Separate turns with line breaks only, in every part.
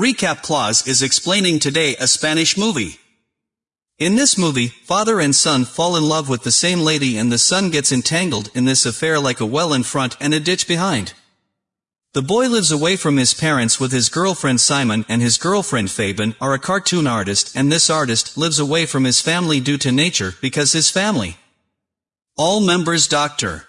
Recap Clause is explaining today a Spanish movie. In this movie, father and son fall in love with the same lady and the son gets entangled in this affair like a well in front and a ditch behind. The boy lives away from his parents with his girlfriend Simon and his girlfriend Fabian are a cartoon artist and this artist lives away from his family due to nature because his family. All members doctor.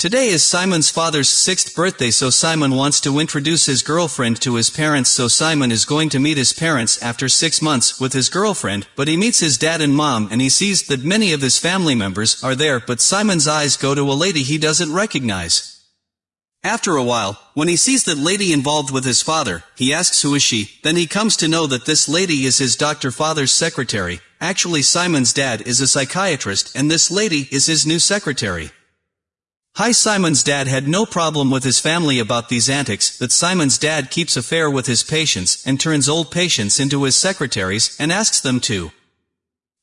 Today is Simon's father's sixth birthday so Simon wants to introduce his girlfriend to his parents so Simon is going to meet his parents after six months with his girlfriend, but he meets his dad and mom and he sees that many of his family members are there but Simon's eyes go to a lady he doesn't recognize. After a while, when he sees that lady involved with his father, he asks who is she, then he comes to know that this lady is his doctor father's secretary, actually Simon's dad is a psychiatrist and this lady is his new secretary. Hi Simon's dad had no problem with his family about these antics, that Simon's dad keeps affair with his patients and turns old patients into his secretaries and asks them to.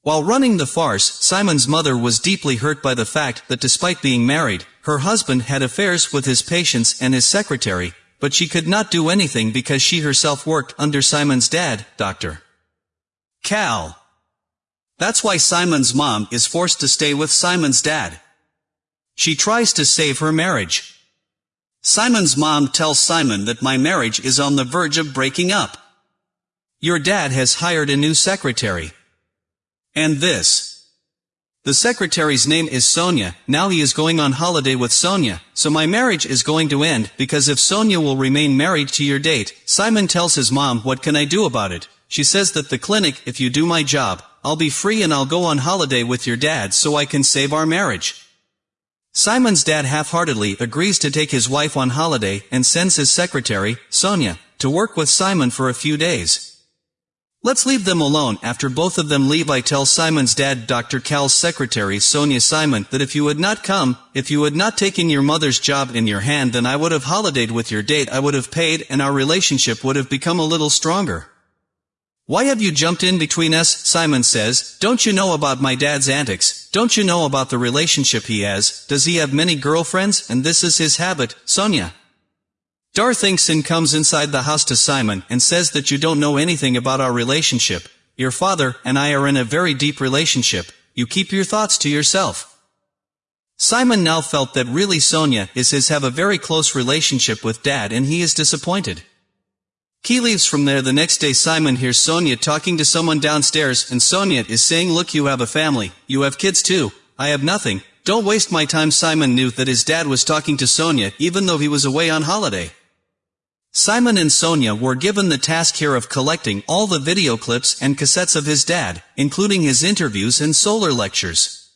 While running the farce, Simon's mother was deeply hurt by the fact that despite being married, her husband had affairs with his patients and his secretary, but she could not do anything because she herself worked under Simon's dad, Dr. Cal. That's why Simon's mom is forced to stay with Simon's dad. She tries to save her marriage. Simon's mom tells Simon that my marriage is on the verge of breaking up. Your dad has hired a new secretary. And this. The secretary's name is Sonia, now he is going on holiday with Sonia, so my marriage is going to end, because if Sonia will remain married to your date, Simon tells his mom what can I do about it. She says that the clinic, if you do my job, I'll be free and I'll go on holiday with your dad so I can save our marriage. Simon's dad half-heartedly agrees to take his wife on holiday and sends his secretary, Sonia, to work with Simon for a few days. Let's leave them alone. After both of them leave I tell Simon's dad Dr. Cal's secretary Sonia Simon that if you had not come, if you had not taken your mother's job in your hand then I would have holidayed with your date I would have paid and our relationship would have become a little stronger. Why have you jumped in between us, Simon says, don't you know about my dad's antics, don't you know about the relationship he has, does he have many girlfriends, and this is his habit, Sonia. Darthingson comes inside the house to Simon and says that you don't know anything about our relationship, your father and I are in a very deep relationship, you keep your thoughts to yourself. Simon now felt that really Sonia is his have a very close relationship with dad and he is disappointed. He leaves from there the next day Simon hears Sonia talking to someone downstairs and Sonia is saying look you have a family, you have kids too, I have nothing, don't waste my time. Simon knew that his dad was talking to Sonia even though he was away on holiday. Simon and Sonia were given the task here of collecting all the video clips and cassettes of his dad, including his interviews and solar lectures.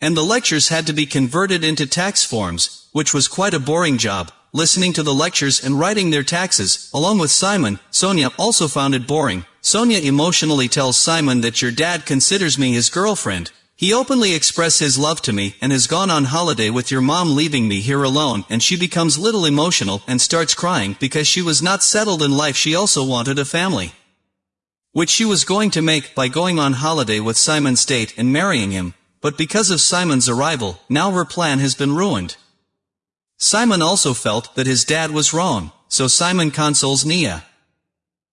And the lectures had to be converted into tax forms, which was quite a boring job, listening to the lectures and writing their taxes, along with Simon, Sonia also found it boring. Sonia emotionally tells Simon that your dad considers me his girlfriend. He openly expressed his love to me and has gone on holiday with your mom leaving me here alone and she becomes little emotional and starts crying because she was not settled in life she also wanted a family. Which she was going to make by going on holiday with Simon State and marrying him, but because of Simon's arrival, now her plan has been ruined. Simon also felt that his dad was wrong, so Simon consoles Nia.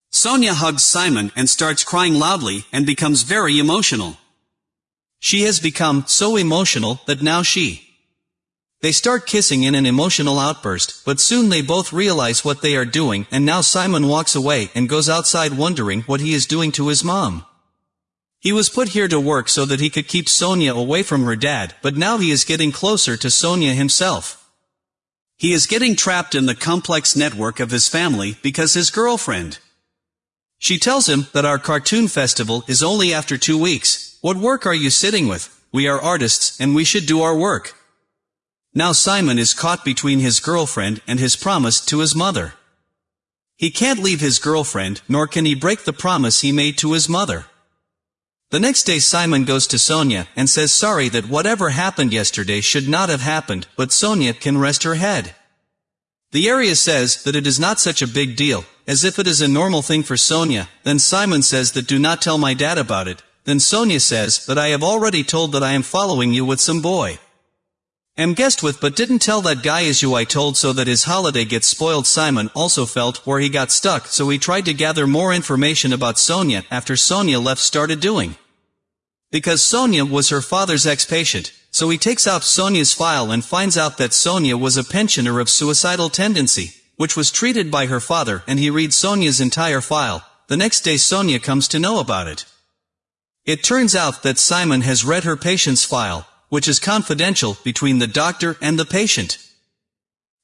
Sonia hugs Simon and starts crying loudly and becomes very emotional. She has become so emotional that now she. They start kissing in an emotional outburst, but soon they both realize what they are doing and now Simon walks away and goes outside wondering what he is doing to his mom. He was put here to work so that he could keep Sonia away from her dad, but now he is getting closer to Sonia himself. He is getting trapped in the complex network of his family because his girlfriend. She tells him that our cartoon festival is only after two weeks. What work are you sitting with? We are artists and we should do our work. Now Simon is caught between his girlfriend and his promise to his mother. He can't leave his girlfriend, nor can he break the promise he made to his mother. The next day Simon goes to Sonia and says sorry that whatever happened yesterday should not have happened, but Sonia can rest her head. The area says that it is not such a big deal, as if it is a normal thing for Sonia, then Simon says that do not tell my dad about it, then Sonia says that I have already told that I am following you with some boy. Am guessed with but didn't tell that guy is you I told so that his holiday gets spoiled Simon also felt where he got stuck so he tried to gather more information about Sonia after Sonia left started doing. Because Sonia was her father's ex-patient, so he takes out Sonia's file and finds out that Sonia was a pensioner of suicidal tendency, which was treated by her father and he reads Sonia's entire file, the next day Sonia comes to know about it. It turns out that Simon has read her patient's file, which is confidential between the doctor and the patient.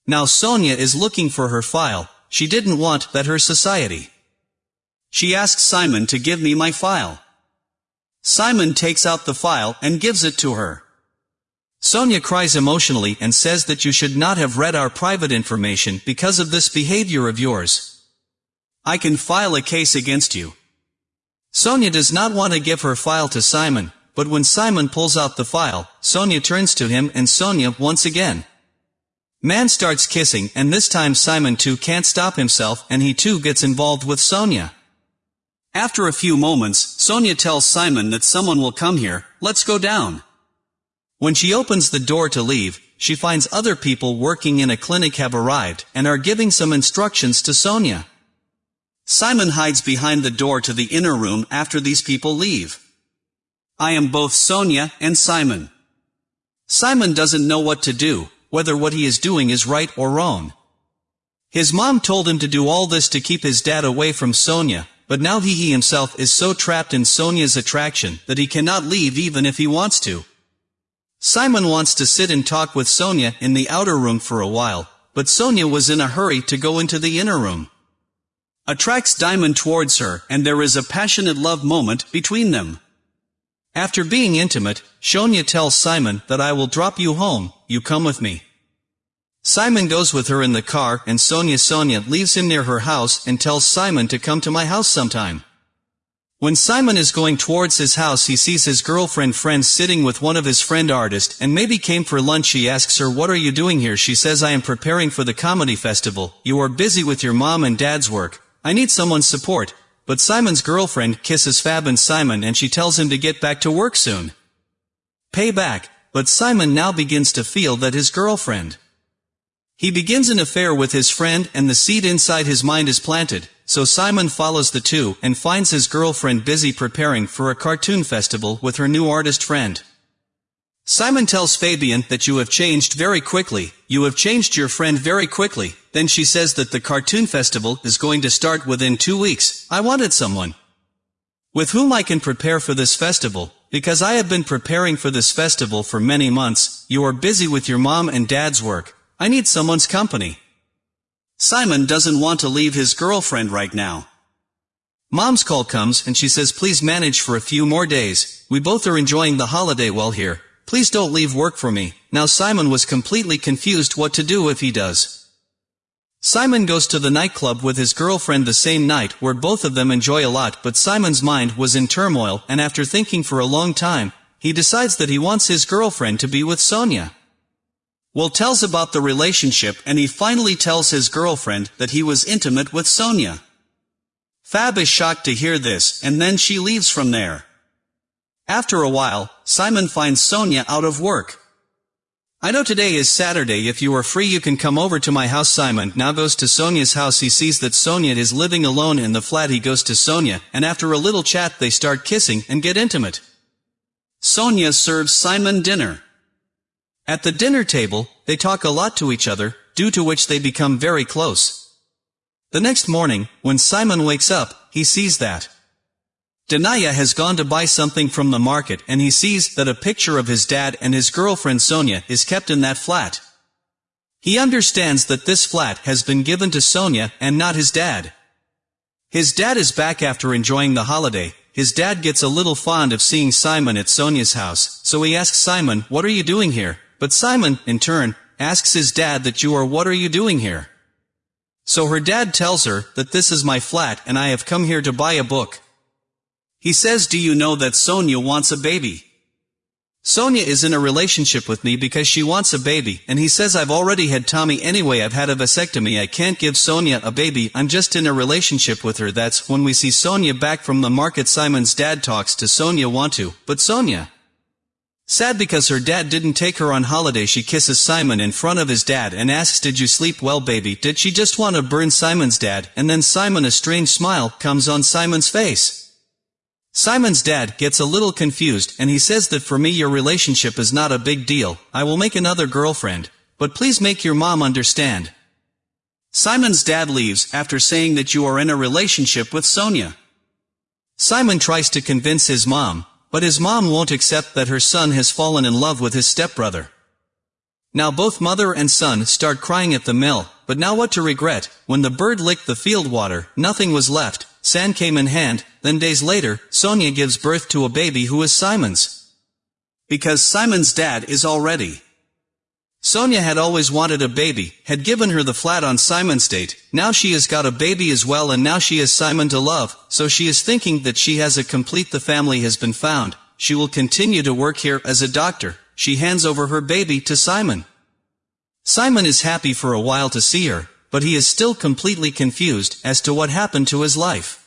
Now Sonia is looking for her file, she didn't want that her society. She asks Simon to give me my file. Simon takes out the file and gives it to her. Sonia cries emotionally and says that you should not have read our private information because of this behavior of yours. I can file a case against you. Sonia does not want to give her file to Simon, but when Simon pulls out the file, Sonia turns to him and Sonia once again. Man starts kissing and this time Simon too can't stop himself and he too gets involved with Sonia. After a few moments, Sonia tells Simon that someone will come here, let's go down. When she opens the door to leave, she finds other people working in a clinic have arrived and are giving some instructions to Sonia. Simon hides behind the door to the inner room after these people leave. I am both Sonia and Simon. Simon doesn't know what to do, whether what he is doing is right or wrong. His mom told him to do all this to keep his dad away from Sonia, but now he, he himself is so trapped in Sonia's attraction that he cannot leave even if he wants to. Simon wants to sit and talk with Sonia in the outer room for a while, but Sonia was in a hurry to go into the inner room. Attracts Diamond towards her and there is a passionate love moment between them. After being intimate, Sonia tells Simon that I will drop you home, you come with me. Simon goes with her in the car and Sonia Sonia leaves him near her house and tells Simon to come to my house sometime. When Simon is going towards his house he sees his girlfriend friend sitting with one of his friend artist and maybe came for lunch he asks her what are you doing here she says I am preparing for the comedy festival, you are busy with your mom and dad's work, I need someone's support, but Simon's girlfriend kisses Fab and Simon and she tells him to get back to work soon. Pay back, but Simon now begins to feel that his girlfriend. He begins an affair with his friend and the seed inside his mind is planted, so Simon follows the two and finds his girlfriend busy preparing for a cartoon festival with her new artist friend. Simon tells Fabian that you have changed very quickly, you have changed your friend very quickly, then she says that the cartoon festival is going to start within two weeks, I wanted someone with whom I can prepare for this festival, because I have been preparing for this festival for many months, you are busy with your mom and dad's work, I need someone's company. Simon doesn't want to leave his girlfriend right now. Mom's call comes and she says please manage for a few more days, we both are enjoying the holiday while here, Please don't leave work for me. Now Simon was completely confused what to do if he does. Simon goes to the nightclub with his girlfriend the same night where both of them enjoy a lot but Simon's mind was in turmoil and after thinking for a long time, he decides that he wants his girlfriend to be with Sonia. Will tells about the relationship and he finally tells his girlfriend that he was intimate with Sonia. Fab is shocked to hear this and then she leaves from there. After a while, Simon finds Sonia out of work. I know today is Saturday if you are free you can come over to my house Simon now goes to Sonia's house he sees that Sonia is living alone in the flat he goes to Sonia and after a little chat they start kissing and get intimate. Sonia serves Simon dinner. At the dinner table, they talk a lot to each other, due to which they become very close. The next morning, when Simon wakes up, he sees that Danaya has gone to buy something from the market and he sees that a picture of his dad and his girlfriend Sonia is kept in that flat. He understands that this flat has been given to Sonia and not his dad. His dad is back after enjoying the holiday, his dad gets a little fond of seeing Simon at Sonia's house, so he asks Simon, what are you doing here? But Simon, in turn, asks his dad that you are what are you doing here? So her dad tells her that this is my flat and I have come here to buy a book. He says do you know that Sonia wants a baby? Sonia is in a relationship with me because she wants a baby, and he says I've already had Tommy anyway I've had a vasectomy I can't give Sonia a baby I'm just in a relationship with her that's when we see Sonia back from the market Simon's dad talks to Sonia want to, but Sonia Sad because her dad didn't take her on holiday she kisses Simon in front of his dad and asks did you sleep well baby did she just want to burn Simon's dad and then Simon a strange smile comes on Simon's face. Simon's dad gets a little confused and he says that for me your relationship is not a big deal, I will make another girlfriend, but please make your mom understand. Simon's dad leaves after saying that you are in a relationship with Sonia. Simon tries to convince his mom, but his mom won't accept that her son has fallen in love with his stepbrother. Now both mother and son start crying at the mill, but now what to regret, when the bird licked the field water, nothing was left, sand came in hand, then days later, Sonia gives birth to a baby who is Simon's. Because Simon's dad is already Sonia had always wanted a baby, had given her the flat on Simon's date, now she has got a baby as well and now she has Simon to love, so she is thinking that she has a complete the family has been found, she will continue to work here as a doctor, she hands over her baby to Simon. Simon is happy for a while to see her, but he is still completely confused as to what happened to his life.